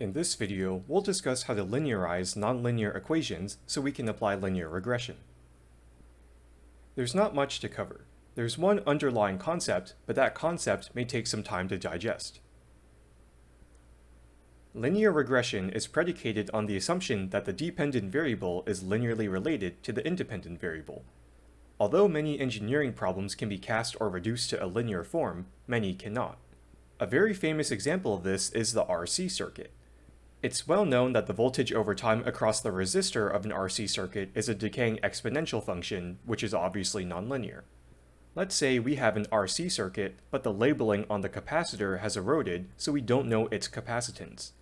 In this video, we'll discuss how to linearize nonlinear equations so we can apply linear regression. There's not much to cover. There's one underlying concept, but that concept may take some time to digest. Linear regression is predicated on the assumption that the dependent variable is linearly related to the independent variable. Although many engineering problems can be cast or reduced to a linear form, many cannot. A very famous example of this is the RC circuit. It's well known that the voltage over time across the resistor of an RC circuit is a decaying exponential function, which is obviously nonlinear. Let's say we have an RC circuit, but the labeling on the capacitor has eroded, so we don't know its capacitance.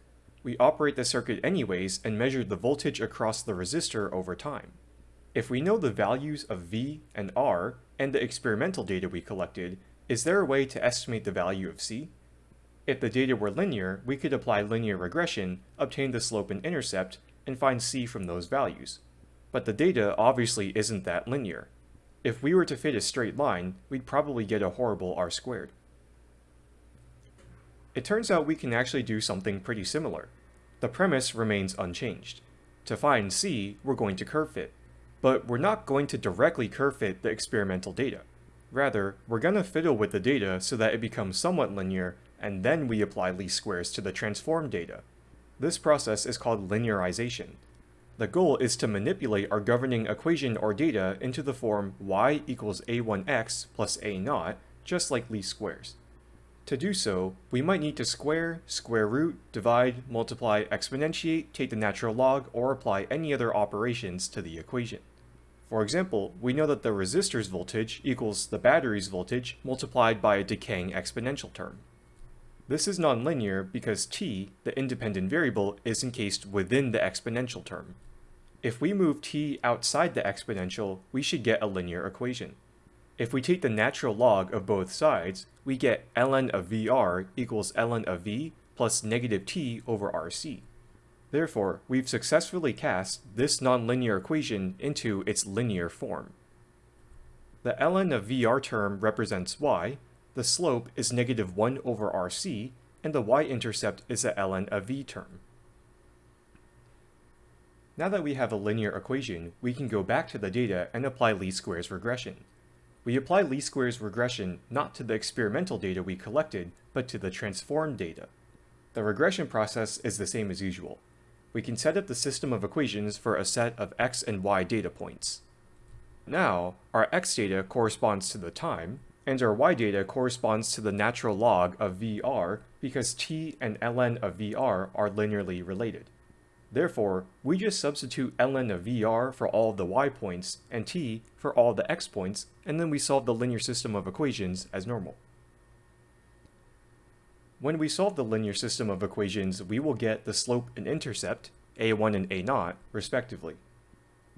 We operate the circuit anyways and measure the voltage across the resistor over time. If we know the values of V and R, and the experimental data we collected, is there a way to estimate the value of C? If the data were linear, we could apply linear regression, obtain the slope and intercept, and find c from those values. But the data obviously isn't that linear. If we were to fit a straight line, we'd probably get a horrible r squared. It turns out we can actually do something pretty similar. The premise remains unchanged. To find c, we're going to curve fit. But we're not going to directly curve fit the experimental data. Rather, we're going to fiddle with the data so that it becomes somewhat linear and then we apply least squares to the transformed data. This process is called linearization. The goal is to manipulate our governing equation or data into the form y equals a1x plus a0, just like least squares. To do so, we might need to square, square root, divide, multiply, exponentiate, take the natural log, or apply any other operations to the equation. For example, we know that the resistor's voltage equals the battery's voltage multiplied by a decaying exponential term. This is nonlinear because t, the independent variable, is encased within the exponential term. If we move t outside the exponential, we should get a linear equation. If we take the natural log of both sides, we get ln of vr equals ln of v plus negative t over rc. Therefore, we've successfully cast this nonlinear equation into its linear form. The ln of vr term represents y, the slope is negative 1 over rc, and the y-intercept is the ln of v term. Now that we have a linear equation, we can go back to the data and apply least squares regression. We apply least squares regression not to the experimental data we collected, but to the transformed data. The regression process is the same as usual. We can set up the system of equations for a set of x and y data points. Now, our x data corresponds to the time, and our y data corresponds to the natural log of VR because t and ln of VR are linearly related. Therefore, we just substitute ln of VR for all the y points and t for all the x points, and then we solve the linear system of equations as normal. When we solve the linear system of equations, we will get the slope and intercept, a1 and a0, respectively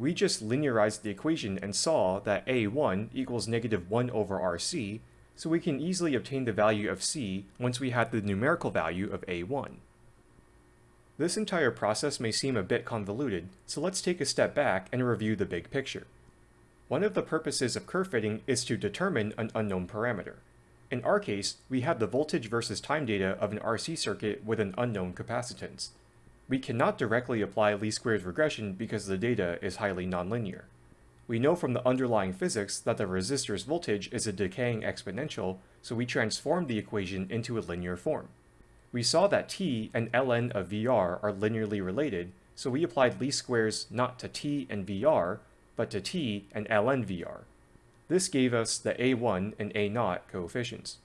we just linearized the equation and saw that a1 equals negative 1 over rc, so we can easily obtain the value of c once we have the numerical value of a1. This entire process may seem a bit convoluted, so let's take a step back and review the big picture. One of the purposes of curve fitting is to determine an unknown parameter. In our case, we have the voltage versus time data of an RC circuit with an unknown capacitance. We cannot directly apply least squares regression because the data is highly nonlinear. We know from the underlying physics that the resistor's voltage is a decaying exponential, so we transformed the equation into a linear form. We saw that t and ln of VR are linearly related, so we applied least squares not to t and VR, but to t and ln VR. This gave us the a1 and a0 coefficients.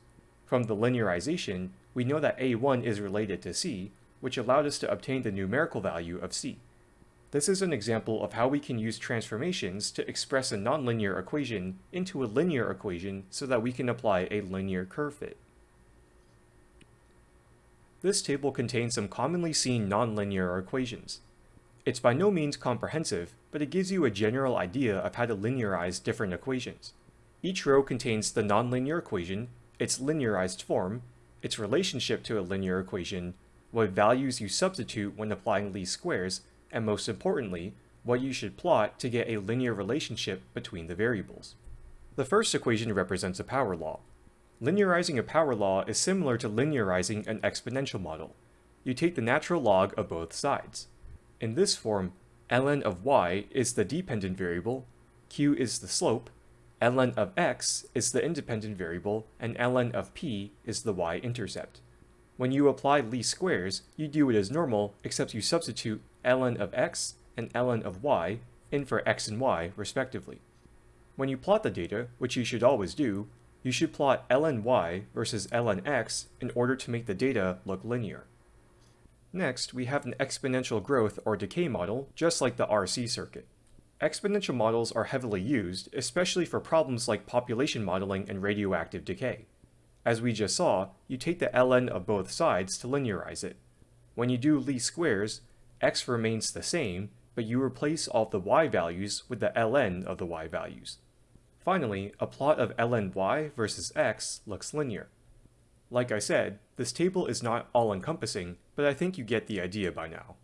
From the linearization, we know that a1 is related to c, which allowed us to obtain the numerical value of c. This is an example of how we can use transformations to express a nonlinear equation into a linear equation so that we can apply a linear curve fit. This table contains some commonly seen nonlinear equations. It's by no means comprehensive, but it gives you a general idea of how to linearize different equations. Each row contains the nonlinear equation, its linearized form, its relationship to a linear equation, what values you substitute when applying least squares, and most importantly, what you should plot to get a linear relationship between the variables. The first equation represents a power law. Linearizing a power law is similar to linearizing an exponential model. you take the natural log of both sides. In this form, ln of y is the dependent variable, q is the slope, ln of x is the independent variable, and ln of p is the y-intercept. When you apply least squares, you do it as normal, except you substitute ln of x and ln of y in for x and y, respectively. When you plot the data, which you should always do, you should plot ln y versus ln x in order to make the data look linear. Next, we have an exponential growth or decay model, just like the RC circuit. Exponential models are heavily used, especially for problems like population modeling and radioactive decay. As we just saw, you take the ln of both sides to linearize it. When you do least squares, x remains the same, but you replace all the y values with the ln of the y values. Finally, a plot of ln y versus x looks linear. Like I said, this table is not all-encompassing, but I think you get the idea by now.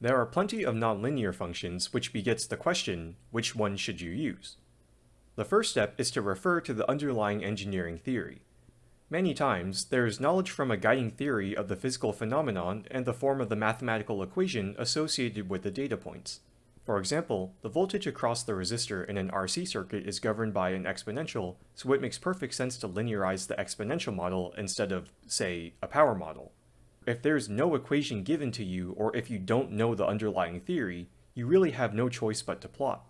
There are plenty of nonlinear functions which begets the question, which one should you use? The first step is to refer to the underlying engineering theory. Many times, there is knowledge from a guiding theory of the physical phenomenon and the form of the mathematical equation associated with the data points. For example, the voltage across the resistor in an RC circuit is governed by an exponential, so it makes perfect sense to linearize the exponential model instead of, say, a power model. If there's no equation given to you, or if you don't know the underlying theory, you really have no choice but to plot.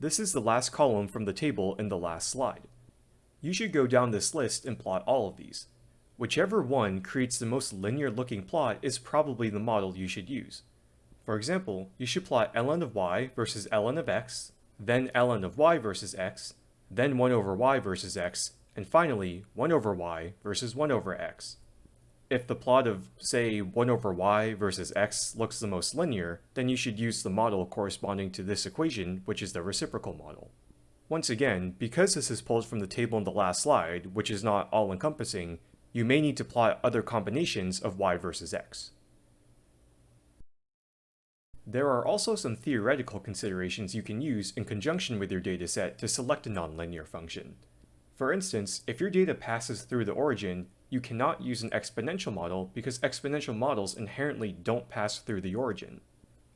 This is the last column from the table in the last slide. You should go down this list and plot all of these. Whichever one creates the most linear looking plot is probably the model you should use. For example, you should plot ln of y versus ln of x, then ln of y versus x, then 1 over y versus x, and finally 1 over y versus 1 over x. If the plot of, say, 1 over y versus x looks the most linear, then you should use the model corresponding to this equation, which is the reciprocal model. Once again, because this is pulled from the table in the last slide, which is not all-encompassing, you may need to plot other combinations of y versus x. There are also some theoretical considerations you can use in conjunction with your dataset to select a nonlinear function. For instance, if your data passes through the origin, you cannot use an exponential model because exponential models inherently don't pass through the origin.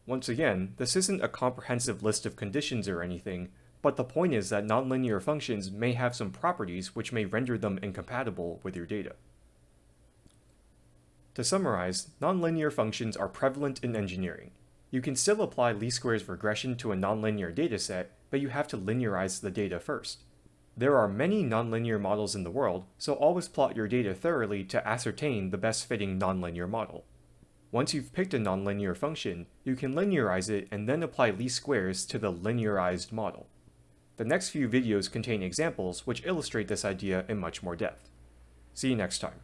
Once again, this isn't a comprehensive list of conditions or anything, but the point is that nonlinear functions may have some properties which may render them incompatible with your data. To summarize, nonlinear functions are prevalent in engineering. You can still apply least squares regression to a nonlinear dataset, but you have to linearize the data first. There are many nonlinear models in the world, so always plot your data thoroughly to ascertain the best fitting nonlinear model. Once you've picked a nonlinear function, you can linearize it and then apply least squares to the linearized model. The next few videos contain examples which illustrate this idea in much more depth. See you next time.